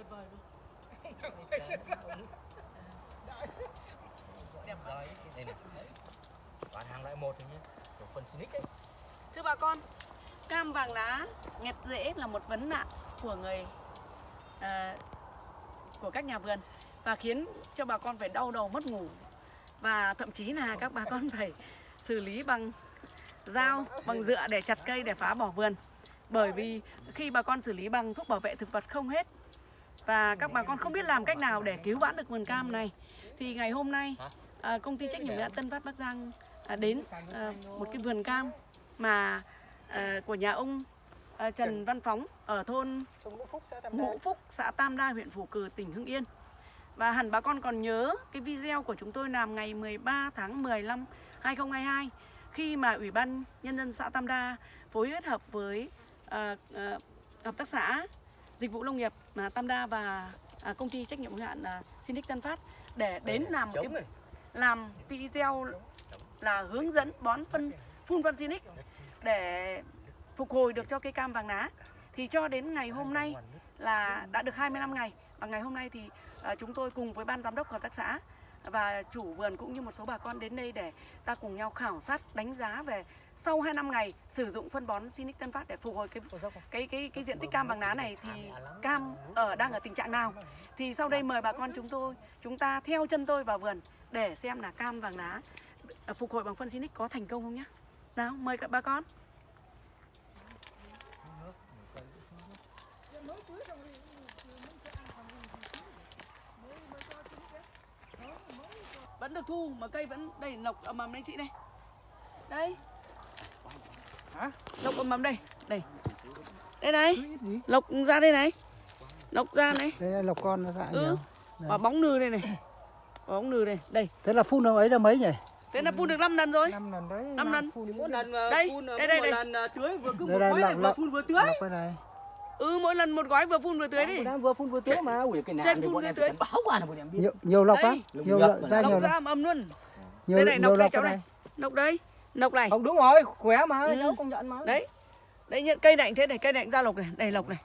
tuyệt vời luôn đẹp quá đây này. Bán hàng loại một thôi nhé. Của phần Sinic đấy. Thưa bà con, cam vàng lá nghẹt rễ là một vấn nạn của người à, của các nhà vườn và khiến cho bà con phải đau đầu mất ngủ và thậm chí là các bà con phải xử lý bằng dao, bằng dựa để chặt cây để phá bỏ vườn. Bởi vì khi bà con xử lý bằng thuốc bảo vệ thực vật không hết và các bà con không biết làm cách nào để cứu vãn được vườn cam này thì ngày hôm nay à, công ty trách nhiệm hữu hạn Tân Phát Bắc Giang à, đến à, một cái vườn cam mà à, của nhà ông à, Trần Văn Phóng ở thôn Ngũ Phúc, xã Tam Đa, huyện Phù Cử, tỉnh Hưng Yên. Và hẳn bà con còn nhớ cái video của chúng tôi làm ngày 13 tháng 15 2022 khi mà Ủy ban Nhân dân xã Tam Đa phối kết hợp với à, à, hợp tác xã dịch vụ nông nghiệp à, Tam Đa và à, công ty trách nhiệm hữu hạn à, Sinic Tân Phát để đến làm một cái làm video là hướng dẫn bón phân phun phân Sinic để phục hồi được cho cây cam vàng lá. Thì cho đến ngày hôm nay là đã được 25 ngày và ngày hôm nay thì à, chúng tôi cùng với ban giám đốc hợp tác xã và chủ vườn cũng như một số bà con đến đây để ta cùng nhau khảo sát đánh giá về sau 2 năm ngày sử dụng phân bón Sinic Tân Phát để phục hồi cái cái cái cái diện tích cam vàng lá này thì cam ở đang ở tình trạng nào? thì sau đây mời bà con chúng tôi chúng ta theo chân tôi vào vườn để xem là cam vàng lá ờ, phục hồi bằng phân Sinic có thành công không nhé nào mời các bà con. Vẫn được thu mà cây vẫn đây lộc ầm ầm đây chị đây. Đây? Lộc ầm ầm đây đây. Đây này. Lộc ra đây này. Lộc ra này. Đây là lộc con nó dạng ừ. quả bóng nư đây này. Quả bóng nư đây đây. Thế là phun được ấy là mấy nhỉ? thế là phun được 5 lần rồi. Năm lần đấy. Năm lần. phun Mỗi lần Đây, phun đây, mỗi đây, một đây. lần à, tưới vừa cứ một gói lọc, này vừa lọc. phun vừa tưới. Ừ mỗi lần một gói vừa phun vừa tưới đi. Đang vừa phun vừa tưới mà ui cái Trên thì phun em tưới. phải báo qua là bọn em biết. Nhiều nhiều lộc. Nhiều Lộc lộc ra nhiều lộc lộc. ra ầm luôn. Nhiều đây này nọc đây cháu này. nọc đây nọc này Không đúng rồi, khỏe mà, Ừ. cháu công nhận mà. đấy đấy nhận cây này thế này cây này ra lộc này đây lộc này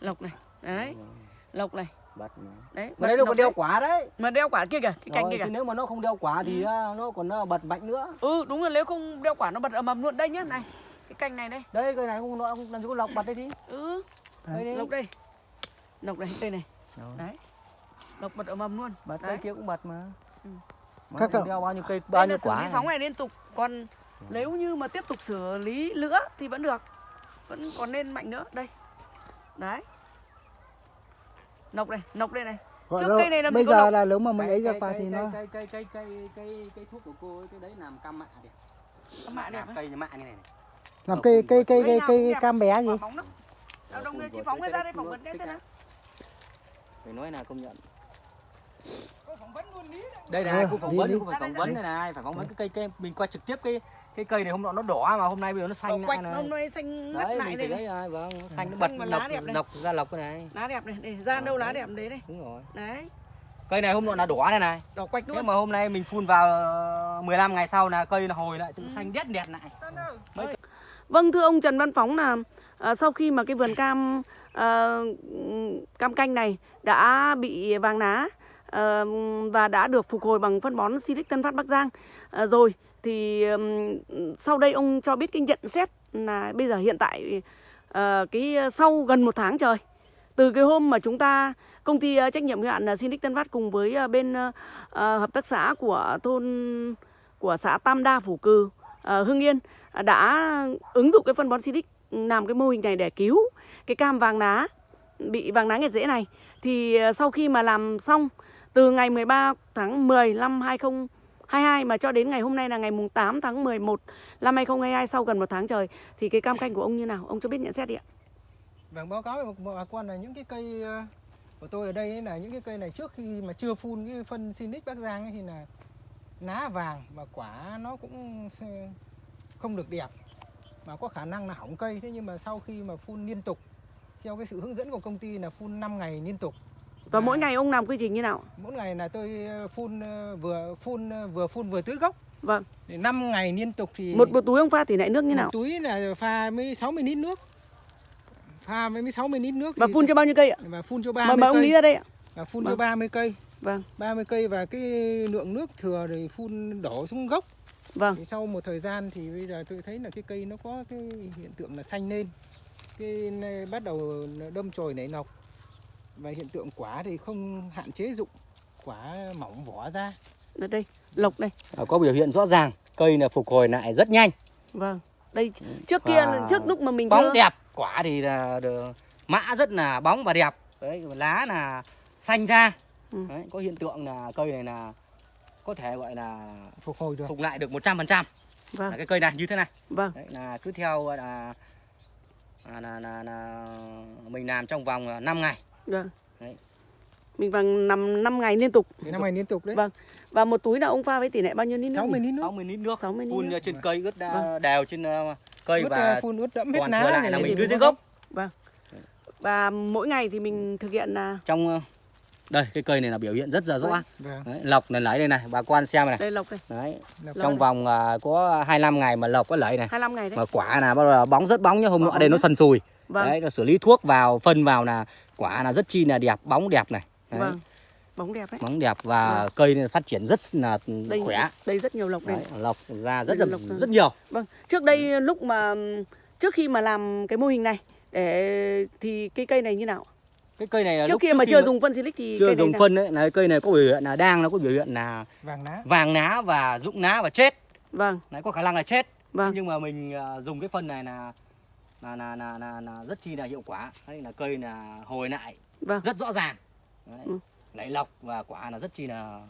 lộc này đấy lộc này Bật mà. đấy Mà đấy nó lộc còn đeo quả đấy. mà đeo quả kia kìa cái cành kia kìa nếu mà nó không đeo quả thì à, nó còn à, bật mạnh nữa. ừ đúng rồi nếu không đeo quả nó bật ầm ầm luôn đây nhá này cái cành này đây Đây cái này không nó không làm gì có lọc bật đây đi. ừ Đây đi. lộc đây lộc đây đây này Rồi. đấy lộc bật ầm ầm luôn Bật đấy. cây kia cũng bật mà. Ừ. Mà Các cậu- đeo bao nhiêu cây bao nhiêu quả. sóng này liên tục còn nếu như mà tiếp tục xử lý nữa thì vẫn được vẫn còn nên mạnh nữa đây đấy nọc đây nọc đây này Gọi Trước là- cây này gì Bây giờ lộc. là nếu mà mình ấy ra qua thì cây- nó cây cây cây cây cây cây thuốc của cô ấy cái đấy làm cam mạ đẹp. Cam mạ đẹp. Cây như mạ như này này. làm cây cây cây Cây cây cũng cam bé gì? đâu lên chị phóng cái ra đây phỏng vấn cái xem nào Phải nói là công nhận. Đây này, cô phỏng vấn, cô phải phỏng vấn đây. này này, phải phỏng vấn cái cây cây mình qua trực tiếp cái cái cây này hôm nọ nó đỏ mà hôm nay bây giờ nó xanh lại quạch này. hôm nay xanh ngắt Đấy, lại đây thấy này đấy, vâng, nó xanh nó bật và lọc lá đẹp này. lọc ra lọc cái này. lá đẹp này để ra đâu lá đẹp đấy đây Đúng rồi. đấy Cây này hôm nọ là đỏ này này. đỏ quạch luôn mà hôm nay mình phun vào ờ, 15 ngày sau là cây nó hồi lại tự Ừ. xanh đét đẹt lại. Vâng thưa ông Trần Văn Phóng là à, sau khi mà cái vườn cam à, cam canh này đã bị vàng lá à, và đã được phục hồi bằng phân bón Silic Tân Phát Bắc Giang à, rồi thì sau đây ông cho biết cái nhận xét là bây giờ hiện tại uh, cái ờ, sau gần một tháng trời từ cái hôm mà chúng ta công ty ờ, trách nhiệm hữu hạn Sinh Sinic Tân Phát cùng với bên uh, hợp tác xã của thôn của xã Tam Đa Phủ Cừ uh, Hưng Yên đã ứng dụng cái phân bón Sinic làm cái mô hình này để cứu cái cam vàng lá bị vàng lá nghẹt rễ này. Thì sau khi mà làm xong từ ngày 13 tháng 10 năm 22 mà cho đến ngày hôm nay là ngày mùng 8 tháng 11 năm 2022 sau gần một tháng trời, thì cái cam canh của ông như nào? Ông cho biết nhận xét đi ạ. Vâng báo cáo với bà con là những cái cây ờ, của tôi ở đây ấy là những cái cây này trước khi mà chưa phun cái phân Sinic Bắc Giang ấy thì là lá vàng và quả nó cũng không được đẹp, mà có khả năng là hỏng cây. Thế nhưng mà sau khi mà phun liên tục, theo cái sự hướng dẫn của công ty là phun 5 ngày liên tục và À. mỗi ngày ông làm quy trình như nào? Mỗi ngày là tôi ờ, phun ờ, vừa phun ờ, vừa phun vừa tưới gốc. Vâng. Thì 5 ngày liên tục thì một một túi ông pha tỷ lệ nước như nào? một túi là pha mới 60 lít nước. Pha với 60 lít nước và phun sẽ- cho bao nhiêu cây ạ? Và phun cho mời 30 mời ông lý cây ra đây ạ. Và phun cho Vâng. 30 cây. Vâng. 30 cây và cái lượng nước thừa thì phun đổ xuống gốc. Vâng. Thì sau một thời gian thì bây giờ tôi thấy là cái cây nó có cái hiện tượng là xanh lên. Cái bắt đầu đâm chồi nảy nọc và hiện tượng quả thì không hạn chế dụng quả mỏng vỏ ra. Ở đây lộc đây. À, có biểu hiện rõ ràng cây là phục hồi lại rất nhanh. Vâng đây trước Và kia trước lúc mà mình bóng đưa đẹp quả thì là được- mã rất là bóng và đẹp. Đấy lá là xanh ra. Ừ. đấy, có hiện tượng là cây này là có thể gọi là phục hồi được. phục lại được 100% vâng. Là cái cây này như thế này. Vâng. Đấy là cứ theo là là, là, là, là mình làm trong vòng 5 ngày vâng. Đấy. mình bằng năm năm ngày liên tục. Thì năm ngày liên tục đấy. Vâng. và một túi là ông pha với tỷ lệ bao nhiêu lít nước 60 nhỉ? lít nước. 60 lít nước. 60 lít phun nước. trên cây ướt Vâng. đều trên ờ, cây ướt, và phun ướt đẫm hết thừa lại này là mình đưa dưới gốc. và mỗi ngày thì mình thực hiện là trong ờ, đây cái cây này là biểu hiện rất là rõ. Vâng. đấy, lọc này lấy đây này bà quan xem này đây lộc đây. Đấy Lọc. trong vòng à, có 25 ngày mà lọc có lấy này. 25 ngày đấy. Mà quả là bắt đầu bóng rất bóng nhá hôm nọ đây nó sần sùi vâng. Đấy nó xử lý thuốc vào phân vào là quả là rất chi là đẹp bóng đẹp này. Đấy, vâng bóng đẹp đấy. Bóng đẹp và Vâng. cây này phát triển rất là đây khỏe. đây rất nhiều lộc đây đấy, lọc ra rất là là lọc ra. rất nhiều. Vâng trước đây lúc mà trước khi mà làm cái mô hình này để thì cái cây này như nào? Cái cây này là trước lúc kia mà chưa mà dùng phân silic thì chưa cây này dùng là- phân đấy là cây này có biểu hiện là đang nó có biểu hiện là vàng lá vàng lá và rụng lá và chết. Vâng. Đấy có khả năng là chết. Vâng. Nhưng mà mình à, dùng cái phân này là là là là, là, là rất chi là hiệu quả đấy là cây là hồi lại vâng rất rõ ràng đấy. Ừ. nảy lọc và quả là rất chi là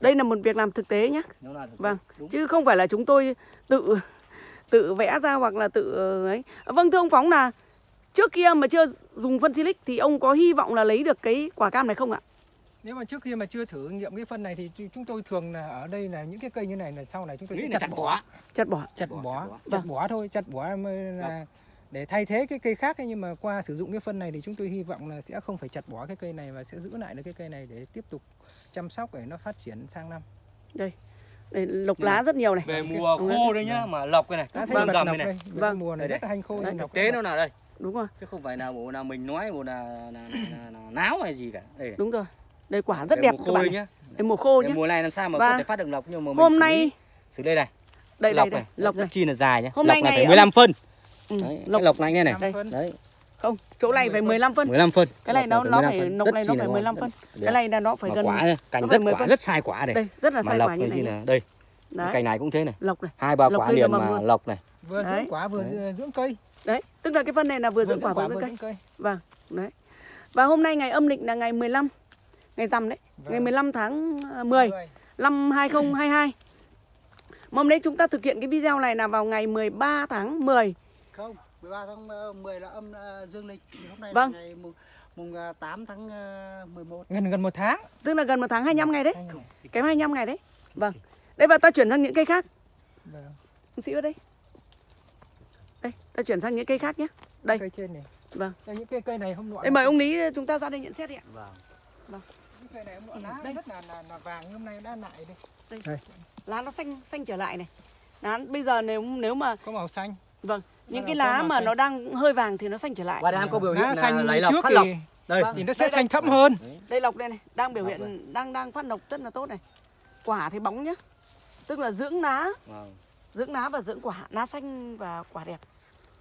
đây là một việc làm thực tế nhé là Vâng. đúng. chứ không phải là chúng tôi tự tự vẽ ra hoặc là tự ờ, ấy vâng thưa ông phóng là trước kia mà chưa dùng phân silic thì ông có hy vọng là lấy được cái quả cam này không ạ nếu mà trước khi mà chưa thử nghiệm cái phân này thì chúng tôi thường là ở đây là những cái cây như này là sau này chúng tôi nghĩ sẽ là chặt bỏ chặt bỏ chặt bỏ, bỏ chặt bỏ. chặt Vâng. bỏ thôi chặt bỏ là để thay thế cái cây khác ấy. nhưng mà qua sử dụng cái phân này thì chúng tôi hy vọng là sẽ không phải chặt bỏ cái cây này và sẽ giữ lại được cái cây này để tiếp tục chăm sóc để nó phát triển sang năm đây lộc Đây lá rất nhiều này về mùa Vâng. khô đây nhá mà lọc cái này vâng bật gầm nọc này này Vâng. mùa này Đây, rất là hành khô Đấy. thực tế nó là đây đúng rồi chứ không phải là bộ là mình nói bộ là, là, là, là, là náo hay gì cả đây này. đúng rồi đây quả rất Về đẹp mùa các khô bạn đây này. nhá. Đây mùa khô nhé mùa này làm sao mà Và có thể phát được lọc nhưng mà mình hôm xử nay lý, xử đây này đây lọc đây đây này lộc rất này. chi là dài nhá. Hôm lọc nay này ngày phải ông- 15 phân. Ừ, đấy, lộc cái lọc này nghe này. Phân. đấy. Không chỗ này phải 15 phân. 15 phân. Cái này nó Lọc nó 15 phải Rất này nó phải ngon, 15 rất phân cái này là nó phải gần quả cành rất phải 10 quả rất sai quả này. Đây rất là sai lọc quả như này này. thì nhé. là đây cành này cũng thế này. Lộc này. Hai ba Lọc quả liền mà lọc này. Vừa dưỡng quả vừa dưỡng cây. Đấy tức là cái phân này là vừa dưỡng quả vừa vừa dưỡng cây. dưỡng cây. Vâng, đấy. Và hôm nay ngày âm lịch là ngày 15 Ngày rằm đấy Vâng. Ngày 15 tháng à, 10 năm 2022 Mà hôm nay chúng ta thực hiện cái video này là vào ngày 13 tháng 10 không 13 tháng ờ, 10 là âm ờ, dương lịch. Thì hôm nay Vâng. là ngày mùng, mùng ờ, 8 tháng ờ, 11 gần gần một tháng. Tức là gần một tháng 25 ngày đấy. Hai ngày. Kém 25 ngày đấy. Vâng. Đây và ta chuyển sang những cây khác. Vâng. Ông sĩ ở đây. Đây, ta chuyển sang những cây khác nhé. Đây. cây trên này. Vâng. đây những cây cây này hôm nọ Đây mời ông Lý chúng ta ra đây nhận xét đi ạ. Vâng. Những này Ừ, lá đây. rất là, là là vàng hôm nay đã lại đây Lá nó xanh xanh trở lại này lá, Bây giờ nếu nếu mà có màu xanh Vâng Những Nó cái lá mà xanh. nó đang hơi vàng thì nó xanh trở lại và đang có biểu hiện lá xanh lấy như lọc trước phát lọc thì, đây Vâng. thì nó sẽ Đây, đây. xanh thẫm hơn Đây lọc đây này, đang biểu Lọc hiện đang đang phát lộc rất là tốt này. Quả thì bóng nhá. Tức là dưỡng lá, Vâng. dưỡng lá và dưỡng quả, lá xanh và quả đẹp.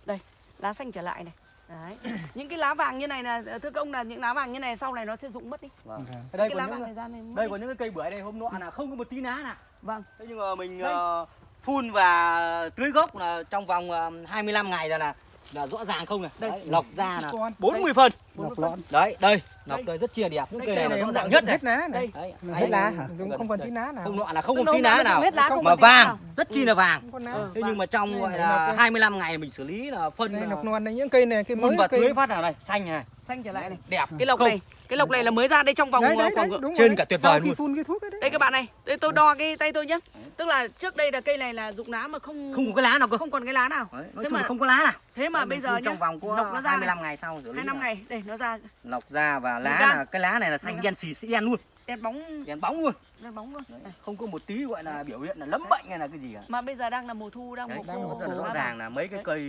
Đây, lá xanh trở lại này. Đấy. những cái lá vàng như này là thưa các ông là những lá vàng như này sau này nó sẽ rụng mất đi. Vâng. Ở đây cái có lá những vàng này ra này mất đây đi. có những cái cây bưởi này hôm nọ là không có một tí lá nào Vâng. thế nhưng mà mình Đây. ờ, phun và tưới gốc là trong vòng ờ, 25 ngày là là là rõ ràng không này Đây. Đấy, lọc ra là Con. 40 phân Bốn Lọc mươi phân. lọn. đấy đây lọc Đây. rất chia đẹp những cây cây này là ràng nhất này hết lá này. Đây. đấy hết lá hả? Không còn tí lá nào. Hôm nọ là không là tí lá nào. không không mà còn vàng rất chi là vàng. Không Ừ. thế nhưng mà trong gọi là nọc đây. 25 ngày mình xử lý là phân nọc non này những cây này cây mới và tưới phát nào này xanh này. Xanh trở lại này. đẹp. Cái lộc không. này, cái lộc này là mới ra đây trong vòng đấy, đấy, khoảng đấy, đúng trên rồi cả tuyệt vời luôn. phun cái thuốc ấy đấy. Đây các bạn này, đây tôi đo cái tay tôi nhé. Tức là trước đây là cây này là rụng lá mà không không có cái lá nào cơ. không còn cái lá nào. Đấy, nói Thế chung là mà- không có lá nào. Thế mà bây giờ nhá. trong vòng có lộc nó ra này. 25 ngày sau hai năm là ngày đây nó ra. Lọc ra và lá ra. là cái lá này là xanh đen xì xì đen luôn. Đèn bóng. Đen bóng luôn. Đèn bóng luôn. Đấy, không có một tí gọi là biểu hiện là lấm bệnh hay là cái gì cả. Mà bây giờ đang là mùa thu đang Đấy, mùa đang mùa là khô. rõ ràng là mấy cái cây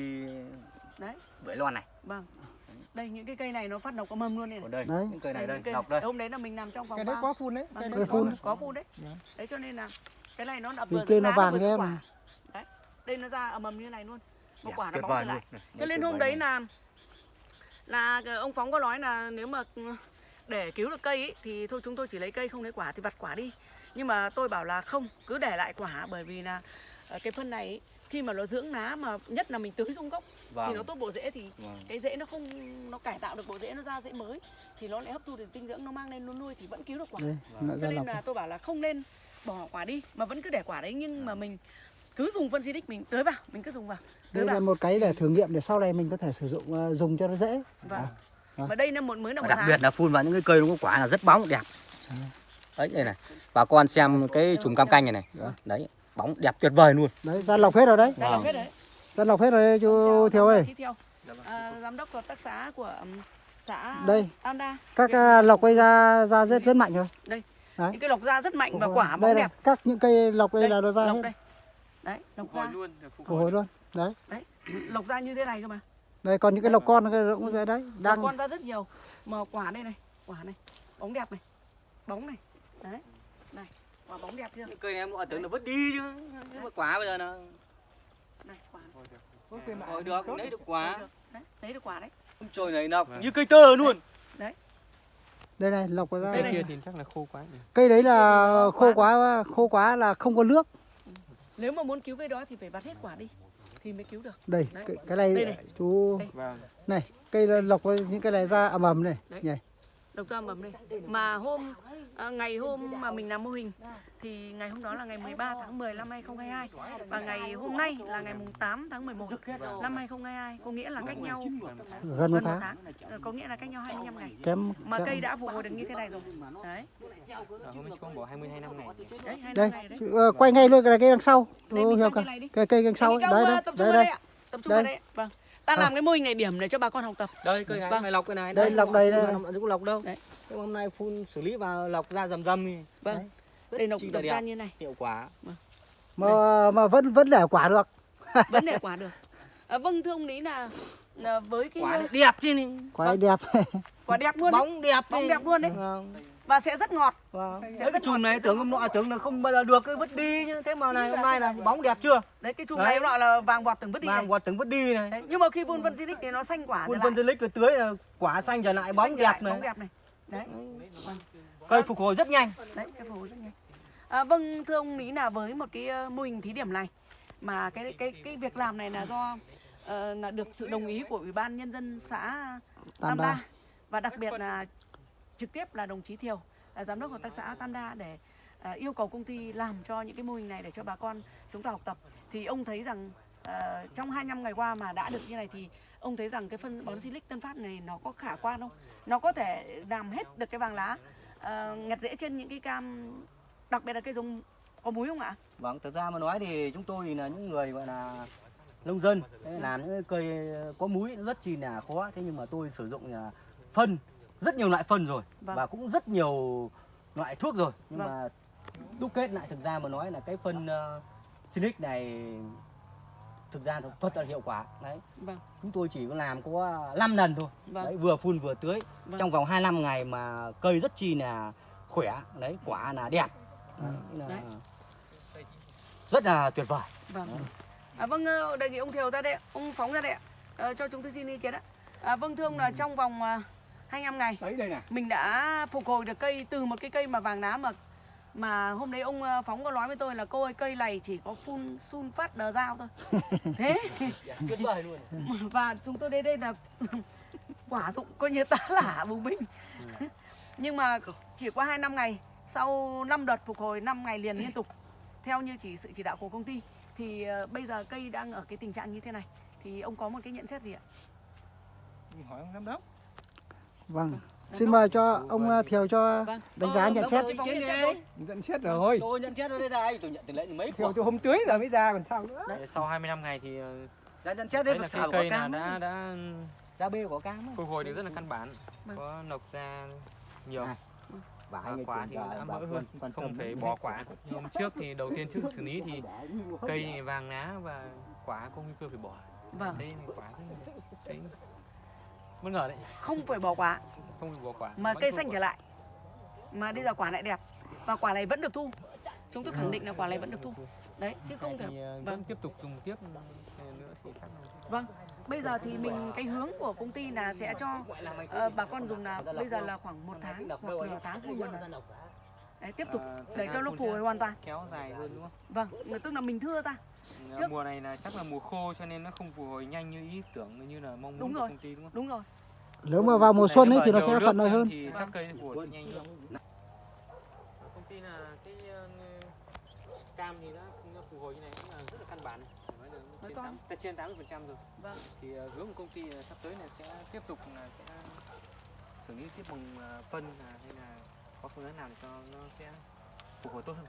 đấy. bưởi loan này. Vâng đây những cái cây này nó phát độc có mầm luôn này, còn này. đây Đấy. những cây này Đây, cây lọc đây hôm đấy là mình nằm trong phòng cái đấy có phun đấy Vâng, cái đấy, phun. có, phun đấy Dạ. đấy cho nên là cái này nó Vì vừa cây nó vàng em. quả đấy đây nó ra ầm ầm như này luôn một Đẹp, quả nó bóng lại luôn. cho nên hôm đấy là là ông phóng có nói là nếu mà để cứu được cây ý, thì thôi chúng tôi chỉ lấy cây không lấy quả thì vặt quả đi nhưng mà tôi bảo là không cứ để lại quả bởi vì là ờ, cái phân này ý, khi mà nó dưỡng lá mà nhất là mình tưới xuống gốc thì nó vâng tốt bộ rễ thì vâng. cái rễ nó không nó cải tạo được bộ rễ nó ra rễ mới thì nó lại hấp thu được dinh dưỡng nó mang lên nó nuôi thì vẫn cứu được quả. Lại cho nên là tôi bảo là không nên bỏ quả đi mà vẫn cứ để quả đấy nhưng mà mình cứ dùng phân xịt mình tưới vào mình cứ dùng vào tưới Đây là vào. một cái để thử nghiệm để sau này mình có thể sử dụng ờ, dùng cho nó dễ. vâng. Vâng. mà đây là một mới là một đặc biệt là phun vào những cái cây nó có quả là rất bóng đẹp. Đấy đây này. Bà con xem cái chùm cam canh này này. Đấy bóng đẹp tuyệt vời luôn Đấy, ra lọc hết rồi đấy. đây là Vâng. hết đấy Ra lọc hết rồi đấy chú Thiều ơi. À, giám đốc hợp tác xã của xã Đây. Anda Các ờ, lọc quay ra ra rất rất mạnh rồi. đây Đấy. những cái lộc ra rất mạnh và quả đây bóng là đẹp các những cây lọc đây, là nó ra lộc hết. đây đấy lộc ra Phục hồi luôn. Đấy. lộc ra như thế này cơ mà Đây còn những cái lọc con cái cũng ra đấy. Đang con ra rất nhiều mà quả đây này quả này bóng đẹp này bóng này đấy này quả bóng đẹp chưa? Cây này mọi tưởng là vứt đi chứ. Nhưng mà quả bây giờ là này quả. Được. Lấy được quả. Đấy lấy được quả đấy. Không trồi này nọc như cây tơ luôn. Đây này lọc ra. Cây kia thì chắc là khô quá nhỉ. Cây đấy là Khô quá khô quá là không có nước. nếu mà muốn cứu cây đó thì phải vặt hết quả đi thì mới cứu được. Đây, Đấy. cái, cái này, Đây này. chú Đây. vâng. Này, cây lọc với những cái này ra ầm ầm này. Đấy. Nhỉ? Độc ra mầm đây mà hôm à, ngày hôm mà mình làm mô hình thì ngày hôm đó là ngày 13 tháng 10 năm 2022 và ngày hôm nay là ngày mùng 8 tháng 11 năm 2022 có nghĩa là cách nhau Gần một tháng. tháng Ờ, có nghĩa là cách nhau 25 ngày Kém. mà kém. cây đã phục hồi được như thế này rồi đấy hôm nay con bỏ 22 năm ngày đấy 25 Đây, ngày đấy ờ, quay ngay luôn cái cây đằng sau. Đây, cả. cây đi. Cây đằng sau. Đấy, Cao, đây, ờ, tập trung vào đây. đây ạ tập trung Đây. vào đây ạ. vâng ta làm cái mô hình này điểm để cho bà con học tập đây cây này Vâng. mày lọc cái này Đây, lọc đây đây. không có lọc đâu Đấy. Thế hôm nay phun xử lý vào lọc ra rầm rầm thì vâng Đấy. Rất đây tập đẹp. ra như này hiệu quả Mà mà vẫn vẫn để quả được. vẫn để quả được à, vâng thưa ông lý là, là với cái quả này đẹp chứ này. Quả này đẹp. quả đẹp luôn đấy. bóng đẹp bóng đi. đẹp luôn đấy Vâng. và sẽ rất ngọt Vâng. Sẽ Đấy, cái chùm này tưởng hôm nọ tưởng là không bao giờ được cái vứt đi chứ thế mà này hôm nay là bóng đẹp chưa đấy cái chùm Đấy. này nọ là vàng bọt từng vứt đi này vàng quạt tưởng vứt đi này đấy. nhưng mà khi phun phân xinic thì nó xanh quả phân lại dư lích tưới là quả xanh trở lại bóng Xanh đẹp này bóng đẹp này đấy cây phục hồi rất nhanh đấy cái phù rất nhanh à, vâng thưa ông lý là với một cái ờ, mô hình thí điểm này mà cái cái cái việc làm này là do ờ, là được sự đồng ý của ủy ban nhân dân xã Tam Đa và đặc biệt là trực tiếp là đồng chí Thiều là giám đốc hợp tác xã Tam Đa để ờ, yêu cầu công ty làm cho những cái mô hình này để cho bà con chúng ta học tập thì ông thấy rằng ờ, trong 25 ngày qua mà đã được như này thì ông thấy rằng cái phân bón Silic Tân Phát này nó có khả quan không? Nó có thể làm hết được cái vàng lá ờ, ngặt rễ trên những cái cam đặc biệt là cây giống có múi không ạ? vâng thực ra mà nói thì chúng tôi thì là những người gọi là nông dân. Làm những cây có múi rất chi là khó. Thế nhưng mà tôi sử dụng là phân rất nhiều loại phân rồi. Vâng. và cũng rất nhiều loại thuốc rồi. Nhưng Vâng. mà đúc kết lại thực ra mà nói là cái phân uh, Sinic này thực ra thật- là hiệu quả. Đấy. Vâng, chúng tôi chỉ có làm có 5 lần thôi. Vâng, đấy vừa phun vừa tưới. Vâng. trong vòng 25 ngày mà cây rất chi là khỏe. Đấy quả là đẹp. Đấy, là Đấy. rất là tuyệt vời. Vâng. À, vâng, ờ, đề nghị ông Thiều ra đây, ông phóng ra đây ạ, Ờ, cho chúng tôi xin ý kiến ạ. À, vâng thưa ông là trong vòng à, 25 ngày đấy đây này mình đã phục hồi được cây từ một cái cây mà vàng lá mà mà hôm đấy ông ờ, phóng có nói với tôi là cô ơi cây này chỉ có phun sun phát đờ dao thôi. Thế. Tuyệt vời luôn. Và chúng tôi đến đây là quả dụng coi như tá lả bùng binh. Nhưng mà chỉ qua 2 năm ngày sau 5 đợt phục hồi 5 ngày liền liên tục theo như chỉ sự chỉ đạo của công ty thì ờ, bây giờ cây đang ở cái tình trạng như thế này thì ông có một cái nhận xét gì ạ? Mình hỏi ông giám đốc. Vâng. Xin mời cho ông ờ, Thiều cho Vâng. đánh giá Ờ, nhận xét. nhận xét rồi. tôi nhận xét ở đây này tôi nhận từ lệ mấy Thiều cho hôm tưới giờ mới ra còn sao nữa? Để sau 25 ngày thì ờ, đã nhận xét thấy là cái cây của là đã đã đã ra bê của cam phục hồi được rất là căn bản. Vâng. có nọc ra nhiều À, quả thì đã mỡ hơn không phải bỏ quả. Hôm trước thì đầu tiên trước xử lý thì cây này vàng lá và quả có nguy cơ phải bỏ. Vâng. Thấy quả thấy, bất ngờ đấy. không phải bỏ quả. Không bị bỏ quả. mà vẫn cây xanh quả. trở lại. Mà bây giờ quả lại đẹp. Và quả này vẫn được thu. Chúng tôi khẳng định là quả này vẫn được thu. Đấy chứ không thể ờ, vâng. vẫn tiếp tục dùng tiếp ờ, nữa thì chắc là vâng bây giờ thì mình cái hướng của công ty là sẽ cho ờ, bà con dùng là bây giờ là khoảng một tháng hoặc nửa tháng hai lần đấy tiếp tục ờ, để thời cho nó phun phù hồi sẽ hoàn toàn kéo dài hơn đúng không? vâng tức là mình thưa ra Ờ, Trước- Mùa này là chắc là mùa khô cho nên nó không phục hồi nhanh như ý tưởng như là mong muốn Đúng của rồi. công ty đúng không? đúng rồi Nếu mà vào mùa xuân ấy thì nó nhiều sẽ thuận lợi hơn. Thì chắc Vâng. cây phục hồi sẽ nhanh hơn. Công ty là cái ờ, cam thì nó nó phục hồi như này cũng là rất là căn bản. Nói trên to. tám trên 80 phần trăm rồi. vâng Thì ờ, hướng của công ty là sắp tới là sẽ tiếp tục là sẽ xử lý tiếp bằng ờ, phân hay là có phương án nào để cho nó sẽ phục hồi tốt hơn.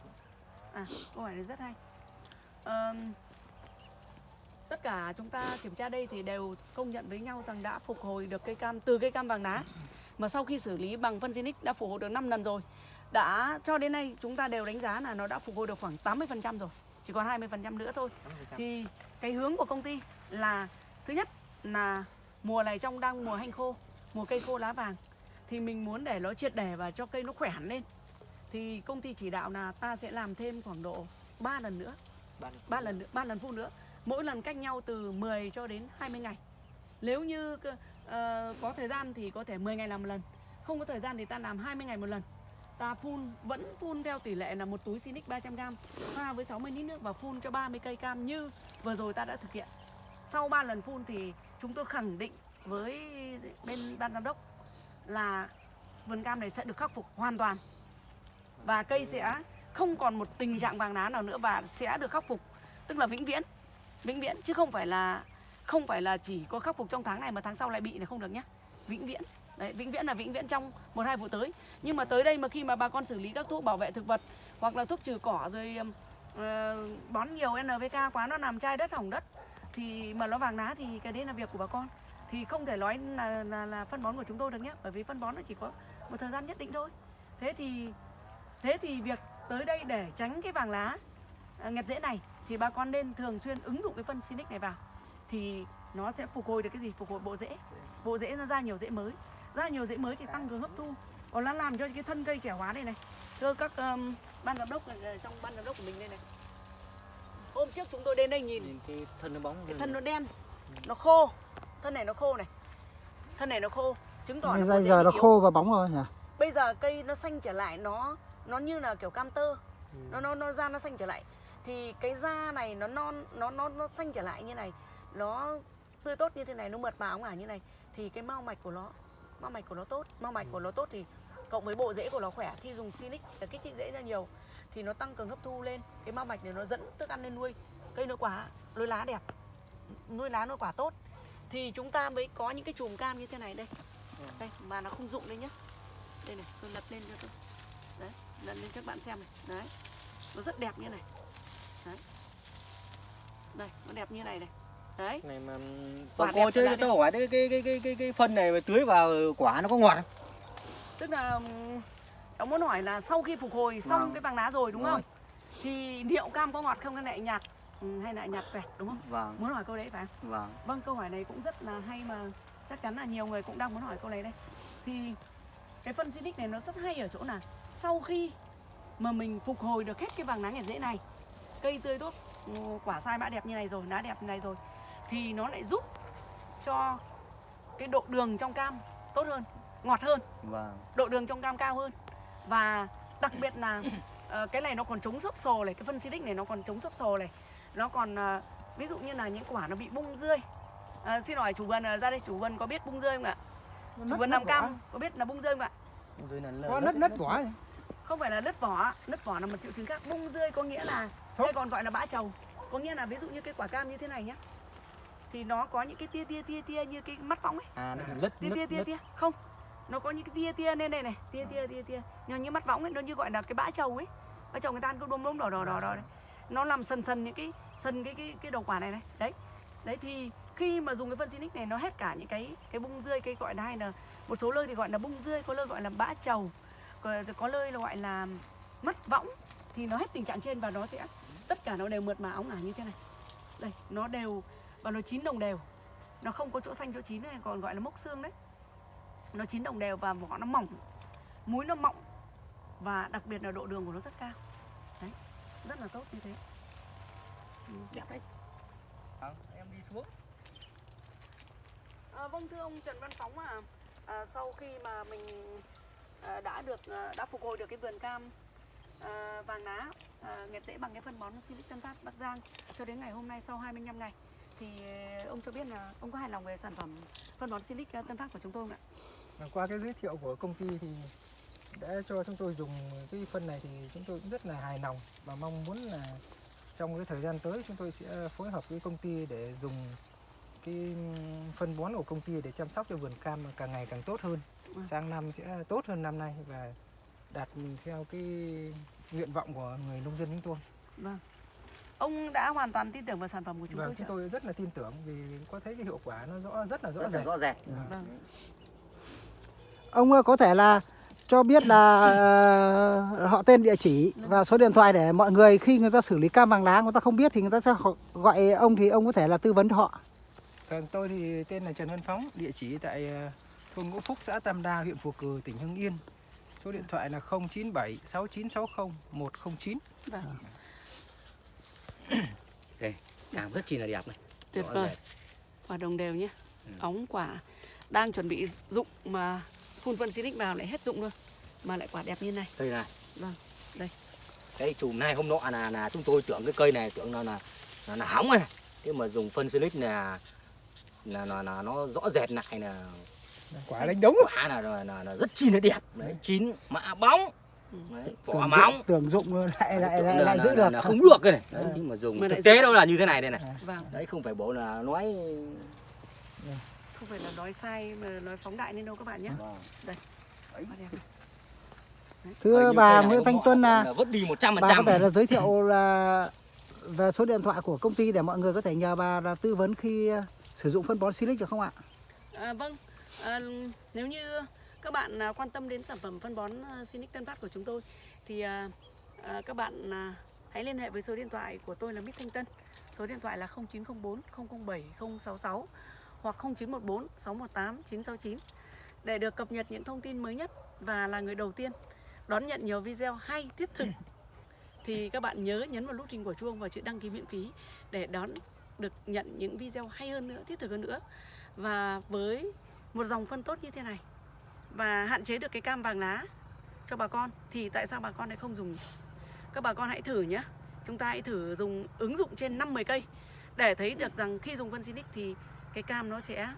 À, câu hỏi này rất hay. Ờm, tất cả chúng ta kiểm tra đây thì đều công nhận với nhau rằng đã phục hồi được cây cam từ cây cam vàng lá mà sau khi xử lý bằng phân Zinix đã phục hồi được 5 lần rồi. Đã cho đến nay chúng ta đều đánh giá là nó đã phục hồi được khoảng 80% rồi. Chỉ còn 20% nữa thôi. 80%. Thì cái hướng của công ty là thứ nhất là mùa này trong đang mùa hanh khô, mùa cây khô lá vàng thì mình muốn để nó triệt để và cho cây nó khỏe hẳn lên. Thì công ty chỉ đạo là ta sẽ làm thêm khoảng độ 3 lần nữa, 3 lần nữa, 3 lần phun nữa. Mỗi lần cách nhau từ 10 cho đến 20 ngày. Nếu như ờ, có thời gian thì có thể 10 ngày làm một lần. Không có thời gian thì ta làm 20 ngày một lần. Ta phun, vẫn phun theo tỷ lệ là một túi Sinic 300g pha với 60 lít nước và phun cho 30 cây cam như vừa rồi ta đã thực hiện. Sau 3 lần phun thì chúng tôi khẳng định với bên ban giám đốc là vườn cam này sẽ được khắc phục hoàn toàn. Và cây sẽ không còn một tình trạng vàng lá nào nữa và sẽ được khắc phục, tức là vĩnh viễn. Vĩnh viễn, chứ không phải là, không phải là chỉ có khắc phục trong tháng này mà tháng sau lại bị là không được nhé. Vĩnh viễn đấy vĩnh viễn là vĩnh viễn trong một hai vụ tới. Nhưng mà tới đây mà khi mà bà con xử lý các thuốc bảo vệ thực vật hoặc là thuốc trừ cỏ rồi uh, bón nhiều NPK quá nó làm chai đất hỏng đất thì mà nó vàng lá thì cái đấy là việc của bà con. Thì không thể nói là, là, là phân bón của chúng tôi được nhé bởi vì phân bón nó chỉ có một thời gian nhất định thôi. Thế thì thế thì việc tới đây để tránh cái vàng lá ờ, nghẹt rễ này thì bà con nên thường xuyên ứng dụng cái phân Sinic này vào. Thì nó sẽ phục hồi được cái gì? Phục hồi bộ rễ. Bộ rễ nó ra nhiều rễ mới ra nhiều rễ mới thì tăng cường hấp thu. Còn nó làm cho cái thân cây trẻ hóa này này. Thưa các um, ban giám đốc ở trong ban giám đốc của mình đây này. Hôm trước chúng tôi đến đây nhìn. Nhìn cái thân nó bóng cái thân nó đen nó khô. Thân này nó khô này. Thân này nó khô. Chứng tỏ là Bây giờ nó yếu. khô và bóng rồi nhỉ? bây giờ cây nó xanh trở lại nó nó như là kiểu cam tơ. Nó nó nó da nó xanh trở lại. Thì cái da này nó non nó nó nó xanh trở lại như này. Nó tươi tốt như thế này nó mượt mà ống ả như này. Thì cái mau mạch của nó mau mạch của nó tốt. Mau mạch của nó tốt thì cộng với bộ rễ của nó khỏe. Khi dùng silic là kích thích rễ ra nhiều, thì nó tăng cường hấp thu lên. Cái mau mạch này nó dẫn thức ăn lên nuôi. Cây nó quả, nuôi lá đẹp. Nuôi lá, nuôi quả tốt. Thì chúng ta mới có những cái chùm cam như thế này đây. Đây, mà nó không rụng đây nhá. Đây này, tôi lật lên cho tôi. Đấy, lật lên cho các bạn xem này. Đấy, nó rất đẹp như này. Đấy. Đây, nó đẹp như này này đấy này mà Quả Còn đẹp cô chứ tôi hỏi cái cái cái cái cái, cái phân này mà tưới vào quả nó có ngọt không? tức là ừm, cháu muốn hỏi là sau khi phục hồi xong Vâng. cái vàng lá rồi đúng Rồi. không thì liệu cam có ngọt không hay lại nhạt ừ, hay lại nhạt vẹt đúng không Vâng, muốn hỏi câu đấy phải không? vâng. Vâng, câu hỏi này cũng rất là hay mà chắc chắn là nhiều người cũng đang muốn hỏi câu này đây. Thì cái phân Sinic này nó rất hay ở chỗ là sau khi mà mình phục hồi được hết cái vàng lá nghẹt rễ này, cây tươi tốt, ừ, quả sai mã đẹp như này rồi, lá đẹp như này rồi thì nó lại giúp cho cái độ đường trong cam tốt hơn, ngọt hơn, Vâng. độ đường trong cam cao hơn và đặc biệt là ờ, cái này nó còn chống xốp sồ này, cái phân Sinic này nó còn chống xốp sồ này, nó còn ờ, ví dụ như là những quả nó bị bung rươi À, xin hỏi chủ vườn ờ, ra đây chủ vườn có biết bung rơi không ạ? Chủ vườn làm cam có biết là bung rơi không ạ? Có nứt nứt vỏ? Không phải là nứt vỏ, nứt vỏ là một triệu chứng khác. Bung rơi có nghĩa là hay còn gọi là bã trầu. Có nghĩa là ví dụ như cái quả cam như thế này nhá. Thì nó có những cái tia tia tia tia như cái mắt võng ấy. À nó bị lứt Tia tia tia tia. Không. Nó có những cái tia tia lên đây này, tia tia tia tia. Nhưng như mắt võng ấy nó như gọi là cái bã trầu ấy. Bã trầu người ta ăn cứ đốm đốm đỏ đỏ đỏ đỏ đấy. Nó làm sần sần những cái sần cái cái cái đầu quả này này. Đấy. Đấy thì khi mà dùng cái phân Sinic này nó hết cả những cái cái bung rươi cái gọi là hay là một số nơi thì gọi là bung rươi có nơi gọi là bã trầu có, có nơi là gọi là mắt võng thì nó hết tình trạng trên và nó sẽ tất cả nó đều mượt mà óng ả như thế này đây nó đều và nó chín đồng đều. Nó không có chỗ xanh chỗ chín này còn gọi là mốc xương đấy. Nó chín đồng đều và vỏ nó mỏng. Múi nó mọng và đặc biệt là độ đường của nó rất cao. Đấy rất là tốt như thế. Ừ. đẹp đấy em đi xuống. À, vâng thưa ông Trần Văn Phóng à, à sau khi mà mình à, đã được à, đã phục hồi được cái vườn cam à, vàng lá à, nghẹt rễ bằng cái phân bón Silic Tân Phát Bắc Giang cho đến ngày hôm nay sau 25 ngày thì ông cho biết là ông có hài lòng về sản phẩm phân bón Silic Tân Phát của chúng tôi không ạ? Và qua cái giới thiệu của công ty thì đã cho chúng tôi dùng cái phân này thì chúng tôi cũng rất là hài lòng và mong muốn là trong cái thời gian tới chúng tôi sẽ phối hợp với công ty để dùng cái phân bón của công ty để chăm sóc cho vườn cam càng ngày càng tốt hơn. Vâng. Sang năm sẽ tốt hơn năm nay và đạt theo cái nguyện vọng của người nông dân chúng tôi. Vâng. Ông đã hoàn toàn tin tưởng vào sản phẩm của chúng Vâng, tôi chúng chưa? tôi rất là tin tưởng vì có thấy cái hiệu quả nó rõ rất là rõ rất là rệt. rõ rệt Vâng. Ông ờ, có thể là cho biết là ờ, họ tên địa chỉ và số điện thoại để mọi người khi người ta xử lý cam vàng lá người ta không biết thì người ta sẽ gọi ông thì ông có thể là tư vấn cho họ. Vâng, tôi thì tên là Trần Văn Phóng, địa chỉ tại ờ, thôn Ngũ Phúc, xã Tam Đa, huyện Phù Cử, tỉnh Hưng Yên. Số điện thoại là 097 6960 109. Vâng. Cam rất chi là đẹp này Tuyệt vời. Quả đồng đều nhé. Ừ. Óng quả đang chuẩn bị rụng mà phun phân Silic vào lại hết rụng luôn mà lại quả đẹp như này. đây này Vâng, đây. cái chùm này hôm nọ là là chúng tôi tưởng cái cây này tưởng là là là, là hỏng này thế mà dùng phân silic là là là, là nó rõ rệt lại là Quả đánh đống. quả là, là, là, là rất chi là đẹp đấy chín mạ bóng. Đấy, Tưởng vỏ móng dụng- tưởng dụng lại lại lại, là- lại giữ là- được. là không được cái này đấy, nhưng mà dùng Mà thực tế đâu là như thế này đây này Vâng. đấy không phải bộ là nói Không phải là nói sai mà nói phóng đại nên đâu các bạn nhé. Vâng. Đây. Thưa nhiêu bà Nguyễn Thanh Tuân là là vứt đi 100% bà có thể là giới thiệu là về số điện thoại của công ty để mọi người có thể nhờ bà là tư vấn khi sử dụng phân bón Silic được không ạ? À, vâng, à, nếu như các bạn à, quan tâm đến sản phẩm phân bón à, Sinic Tân Phát của chúng tôi thì à, các bạn hãy liên hệ với số điện thoại của tôi là Mít Thanh Tân. Số điện thoại là 0904 007 066 hoặc 0914 618 969 để được cập nhật những thông tin mới nhất và là người đầu tiên đón nhận nhiều video hay thiết thực thì các bạn nhớ nhấn vào nút hình của chuông và chữ đăng ký miễn phí để đón được nhận những video hay hơn nữa, thiết thực hơn nữa và với một dòng phân tốt như thế này và hạn chế được cái cam vàng lá cho bà con thì tại sao bà con lại không dùng? Các bà con hãy thử nhé. Chúng ta hãy thử dùng ứng dụng trên 50 cây để thấy được rằng khi dùng phân xinic thì cái cam nó sẽ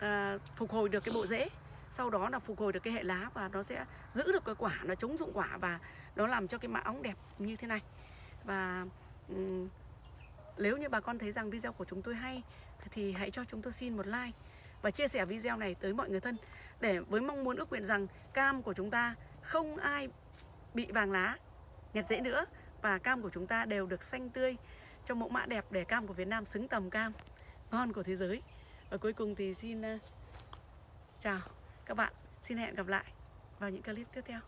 à, phục hồi được cái bộ rễ sau đó là phục hồi được cái hệ lá và nó sẽ giữ được cái quả nó chống dụng quả và nó làm cho cái mã óng đẹp như thế này và um, nếu như bà con thấy rằng video của chúng tôi hay thì hãy cho chúng tôi xin một like và chia sẻ video này tới mọi người thân để với mong muốn ước nguyện rằng cam của chúng ta không ai bị vàng lá nhặt dễ nữa và cam của chúng ta đều được xanh tươi cho mẫu mã đẹp để cam của Việt Nam xứng tầm cam ngon của thế giới. Và cuối cùng thì xin ờ, chào các bạn. Xin hẹn gặp lại vào những clip tiếp theo.